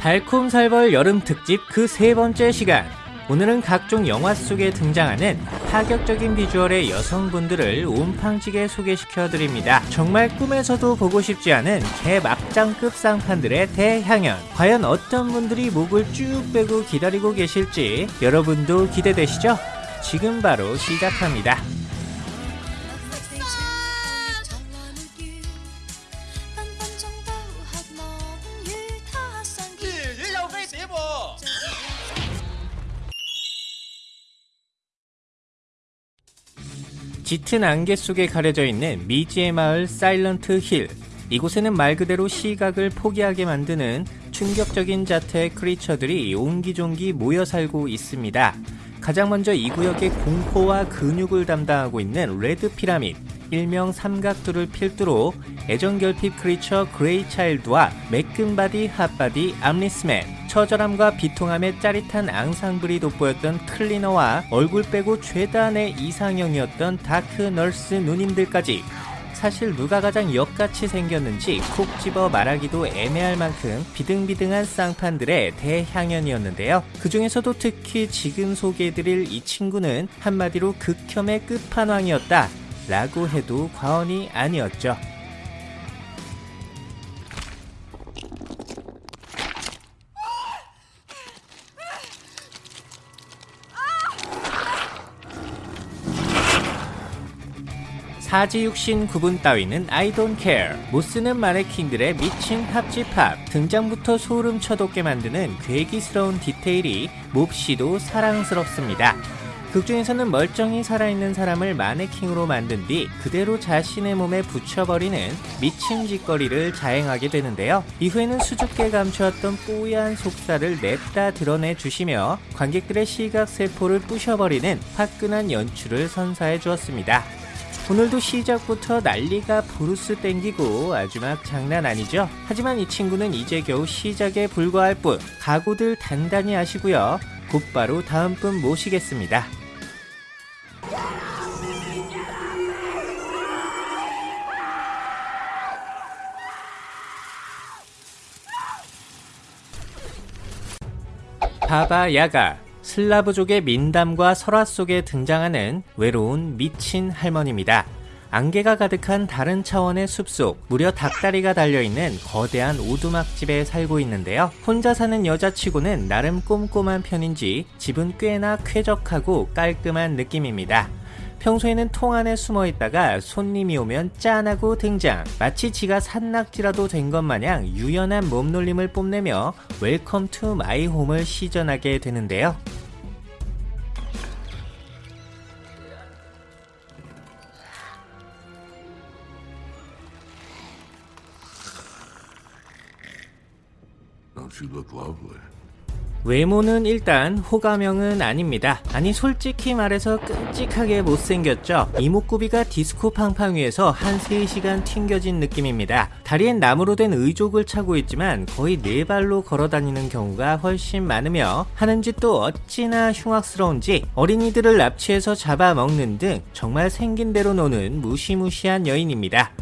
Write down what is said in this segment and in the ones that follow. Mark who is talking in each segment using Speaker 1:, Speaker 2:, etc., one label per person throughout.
Speaker 1: 달콤살벌 여름 특집 그 세 번째 시간. 오늘은 각종 영화 속에 등장하는 파격적인 비주얼의 여성분들을 온팡지게 소개시켜 드립니다. 정말 꿈에서도 보고 싶지 않은 개막장급 쌍판들의 대향연. 과연 어떤 분들이 목을 쭉 빼고 기다리고 계실지 여러분도 기대되시죠? 지금 바로 시작합니다. 짙은 안개 속에 가려져 있는 미지의 마을 사일런트 힐. 이곳에는 말 그대로 시각을 포기하게 만드는 충격적인 자태의 크리처들이 옹기종기 모여 살고 있습니다. 가장 먼저 이 구역의 공포와 근육을 담당하고 있는 레드 피라밋, 일명 삼각두를 필두로 애정결핍 크리처 그레이 차일드와 매끈바디 hot body 암리스맨, 처절함과 비통함의 짜릿한 앙상블이 돋보였던 클리너와 얼굴 빼고 최단의 이상형이었던 다크 널스 누님들까지 사실 누가 가장 역같이 생겼는지 콕 집어 말하기도 애매할 만큼 비등비등한 쌍판들의 대향연이었는데요. 그 중에서도 특히 지금 소개해드릴 이 친구는 한마디로 극혐의 끝판왕이었다. 라고 해도 과언이 아니었죠. 사지육신 구분 따위는 I don't care. 못쓰는 마네킹들의 미친 합집합. 등장부터 소름 쳐돋게 만드는 괴기스러운 디테일이 몹시도 사랑스럽습니다. 극중에서는 멀쩡히 살아있는 사람을 마네킹으로 만든 뒤 그대로 자신의 몸에 붙여버리는 미친 짓거리를 자행하게 되는데요. 이후에는 수줍게 감추었던 뽀얀 속살을 냅다 드러내 주시며 관객들의 시각세포를 부셔버리는 화끈한 연출을 선사해 주었습니다. 오늘도 시작부터 난리가 부르스 땡기고 아주 막 장난 아니죠? 하지만 이 친구는 이제 겨우 시작에 불과할 뿐 각오들 단단히 하시고요. 곧바로 다음 분 모시겠습니다. 바바 야가 슬라브족의 민담과 설화 속에 등장하는 외로운 미친 할머니입니다. 안개가 가득한 다른 차원의 숲속, 무려 닭다리가 달려있는 거대한 오두막집에 살고 있는데요. 혼자 사는 여자치고는 나름 꼼꼼한 편인지 집은 꽤나 쾌적하고 깔끔한 느낌입니다. 평소에는 통 안에 숨어 있다가 손님이 오면 짠하고 등장. 마치 지가 산낙지라도 된 것 마냥 유연한 몸놀림을 뽐내며 welcome to my home을 시전하게 되는데요. 외모는 일단 호감형은 아닙니다. 아니 솔직히 말해서 끔찍하게 못생겼죠. 이목구비가 디스코 팡팡 위에서 한 3시간 튕겨진 느낌입니다. 다리엔 나무로 된 의족을 차고 있지만 거의 네 발로 걸어다니는 경우가 훨씬 많으며 하는 짓도 어찌나 흉악스러운지 어린이들을 납치해서 잡아먹는 등 정말 생긴 대로 노는 무시무시한 여인입니다.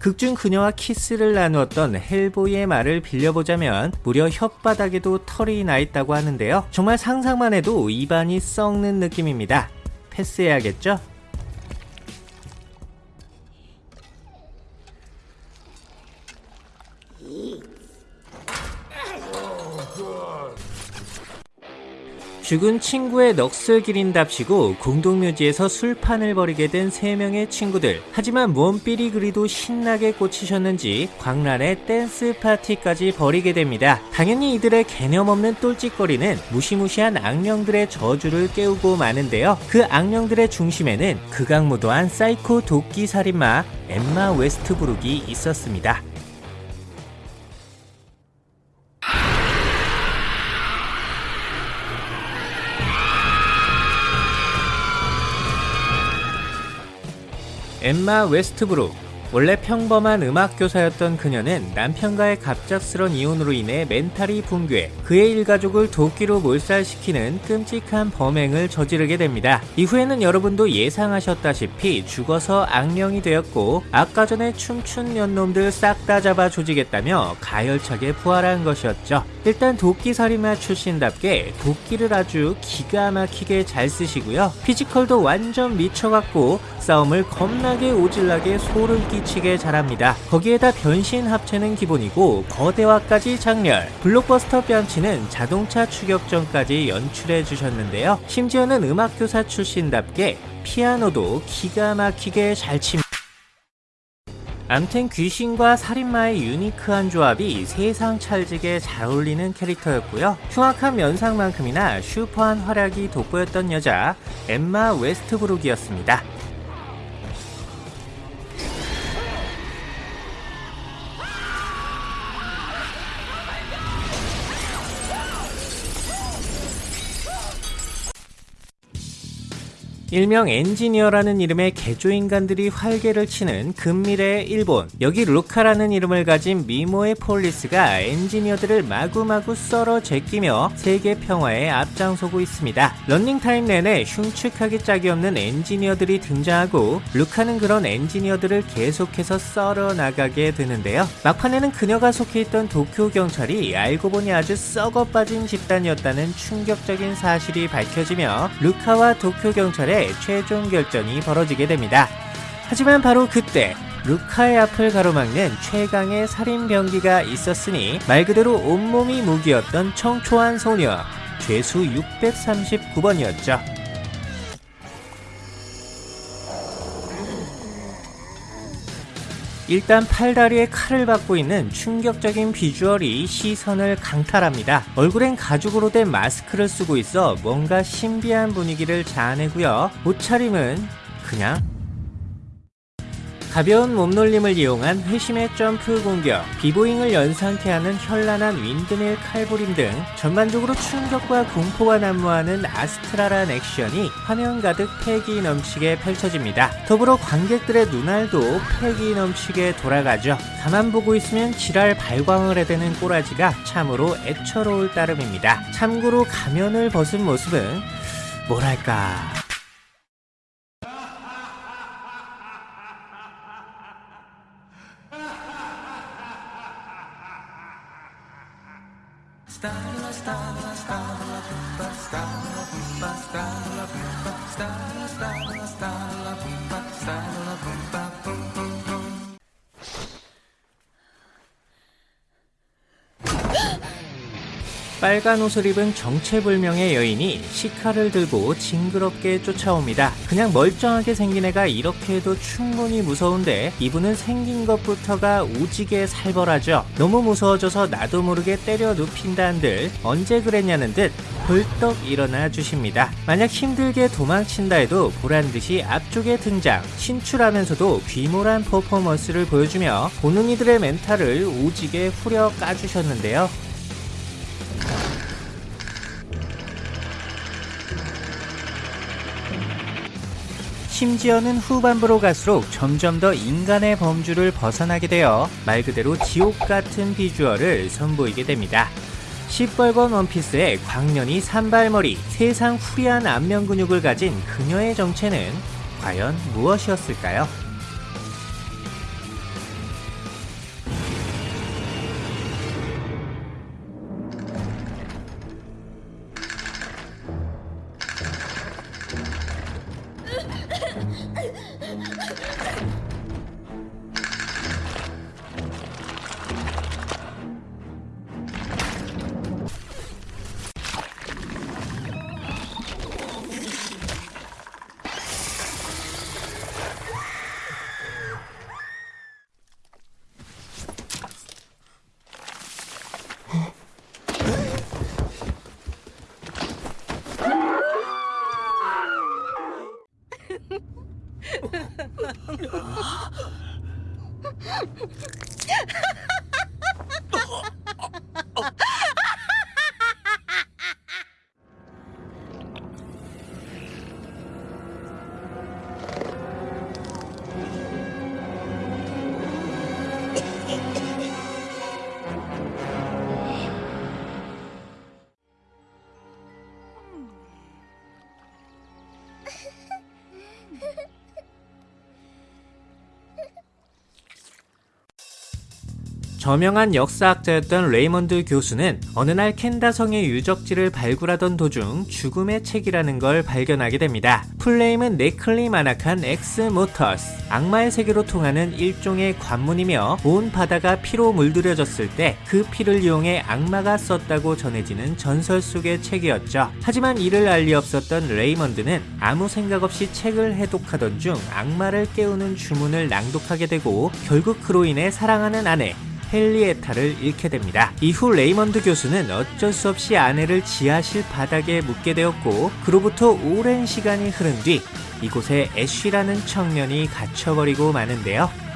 Speaker 1: 극중 그녀와 키스를 나누었던 헬보이의 말을 빌려보자면 무려 혓바닥에도 털이 나 있다고 하는데요. 정말 상상만 해도 입안이 썩는 느낌입니다. 패스해야겠죠? 죽은 친구의 넋을 기린답시고 공동묘지에서 술판을 벌이게 된세 명의 친구들. 하지만 뭔 삘이 그리도 신나게 꽂히셨는지 광란의 댄스 파티까지 벌이게 됩니다. 당연히 이들의 개념 없는 똘짓거리는 무시무시한 악령들의 저주를 깨우고 마는데요. 그 악령들의 중심에는 극악무도한 사이코 도끼 살인마 엠마 웨스트브룩이 있었습니다. 엠마 웨스트브룩 원래 평범한 음악 교사였던 그녀는 남편과의 갑작스런 이혼으로 인해 멘탈이 붕괴, 그의 일가족을 도끼로 몰살시키는 끔찍한 범행을 저지르게 됩니다. 이후에는 여러분도 예상하셨다시피 죽어서 악령이 되었고 아까 전에 춤춘 년놈들 싹 다 잡아 조지겠다며 가열차게 부활한 것이었죠. 일단 도끼 살인마 출신답게 도끼를 아주 기가 막히게 잘 쓰시고요. 피지컬도 완전 미쳐갖고 싸움을 겁나게 오질나게 소름 끼 치게 잘합니다. 거기에다 변신 합체는 기본이고 거대화까지 장렬, 블록버스터 뺨치는 자동차 추격전까지 연출해 주셨는데요. 심지어는 음악교사 출신답게 피아노도 기가 막히게 잘 칩니다. 암튼 귀신과 살인마의 유니크한 조합이 세상 찰지게 잘 어울리는 캐릭터였고요. 흉악한 면상만큼이나 슈퍼한 활약이 돋보였던 여자 엠마 웨스트브룩이었습니다. 일명 엔지니어라는 이름의 개조인간들이 활개를 치는 근미래의 일본. 여기 루카라는 이름을 가진 미모의 police가 엔지니어들을 마구마구 썰어 제끼며 세계 평화에 앞장서고 있습니다. 런닝타임 내내 흉측하기 짝이 없는 엔지니어들이 등장하고 루카는 그런 엔지니어들을 계속해서 썰어 나가게 되는데요. 막판에는 그녀가 속해 있던 도쿄 경찰이 알고 보니 아주 썩어 빠진 집단이었다는 충격적인 사실이 밝혀지며 루카와 도쿄 경찰의 최종 결전이 벌어지게 됩니다. 하지만 바로 그때 루카의 앞을 가로막는 최강의 살인 병기가 있었으니 말 그대로 온몸이 무기였던 청초한 소녀 죄수 639번이었죠. 일단 팔다리에 칼을 박고 있는 충격적인 비주얼이 시선을 강탈합니다. 얼굴엔 가죽으로 된 마스크를 쓰고 있어 뭔가 신비한 분위기를 자아내고요. 옷차림은 그냥 가벼운 몸놀림을 이용한 회심의 점프 공격, 비보잉을 연상케 하는 현란한 windmill 칼부림 등 전반적으로 충격과 공포가 난무하는 아스트랄한 액션이 화면 가득 패기 넘치게 펼쳐집니다. 더불어 관객들의 눈알도 패기 넘치게 돌아가죠. 가만 보고 있으면 지랄 발광을 해대는 꼬라지가 참으로 애처로울 따름입니다. 참고로 가면을 벗은 모습은 뭐랄까 Stavola, stavola, stavola, pippa, stavola, pippa, stavola, pippa, stavola, stavola, stavola, pippa, stavola, pippa, pum, pum, pum. 빨간 옷을 입은 정체불명의 여인이 시카를 들고 징그럽게 쫓아옵니다. 그냥 멀쩡하게 생긴 애가 이렇게 해도 충분히 무서운데 이분은 생긴 것부터가 오지게 살벌하죠. 너무 무서워져서 나도 모르게 때려 눕힌다는들 언제 그랬냐는 듯 벌떡 일어나 주십니다. 만약 힘들게 도망친다 해도 보란듯이 앞쪽에 등장 신출하면서도 귀몰한 퍼포먼스를 보여주며 보는 이들의 멘탈을 오지게 후려 까주셨는데요. 심지어는 후반부로 갈수록 점점 더 인간의 범주를 벗어나게 되어 말 그대로 지옥 같은 비주얼을 선보이게 됩니다. 시뻘건 원피스에 광년이 산발머리, 세상 후리한 안면 근육을 가진 그녀의 정체는 과연 무엇이었을까요? ハハハハ! 저명한 역사학자였던 레이먼드 교수는 어느 날 켄다성의 유적지를 발굴하던 도중 죽음의 책이라는 걸 발견하게 됩니다. full name은 Necronomicon Ex-Mortis. 악마의 세계로 통하는 일종의 관문이며 온 바다가 피로 물들여졌을 때 그 피를 이용해 악마가 썼다고 전해지는 전설 속의 책이었죠. 하지만 이를 알 리 없었던 레이먼드는 아무 생각 없이 책을 해독하던 중 악마를 깨우는 주문을 낭독하게 되고 결국 그로 인해 사랑하는 아내 헨리에타를 잃게 됩니다. 이후 레이먼드 교수는 어쩔 수 없이 아내를 지하실 바닥에 묻게 되었고 그로부터 오랜 시간이 흐른 뒤 이곳에 애쉬라는 청년이 갇혀버리고 마는데요.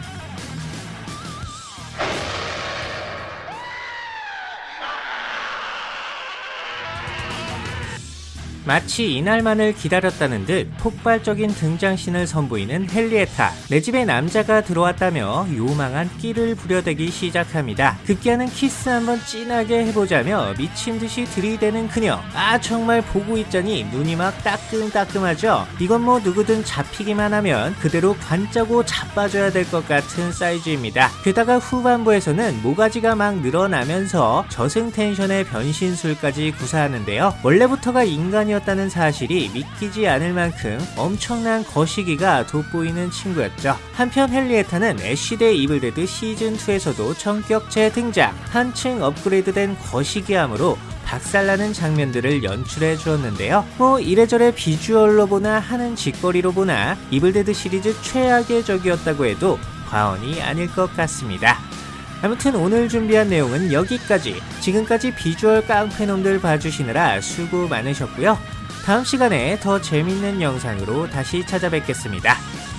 Speaker 1: 마치 이날만을 기다렸다는 듯 폭발적인 등장신을 선보이는 헨리에타. 내 집에 남자가 들어왔다며 요망한 끼를 부려대기 시작합니다. 급기야는 키스 한번 진하게 해보자며 미친 듯이 들이대는 그녀. 아 정말 보고 있자니 눈이 막 따끔따끔하죠. 이건 뭐 누구든 잡히기만 하면 그대로 관짜고 자빠져야 될 것 같은 사이즈입니다. 게다가 후반부에서는 모가지가 막 늘어나면서 저승 텐션의 변신술까지 구사하는데요. 원래부터가 인간이었다는 사실이 믿기지 않을 만큼 엄청난 거시기가 돋보이는 친구였죠. 한편 헨리에타는 애쉬 대 이블데드 시즌2에서도 전격 재등장, 한층 업그레이드된 거시기함으로 박살나는 장면들을 연출해 주었는데요. 뭐 이래저래 비주얼로 보나 하는 짓거리로 보나 이블데드 시리즈 최악의 적이었다고 해도 과언이 아닐 것 같습니다. 아무튼 오늘 준비한 내용은 여기까지. 지금까지 비주얼 깡패놈들 봐주시느라 수고 많으셨고요. 다음 시간에 더 재밌는 영상으로 다시 찾아뵙겠습니다.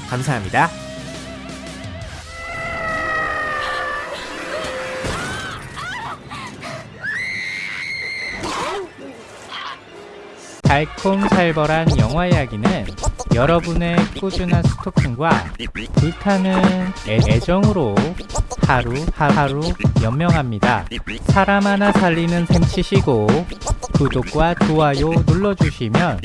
Speaker 1: 감사합니다. 달콤살벌한 영화 이야기는 여러분의 꾸준한 스토킹과 불타는 애, 애정으로 하루 하루 연명합니다. 사람 하나 살리는 셈 치시고 구독과 좋아요 눌러주시면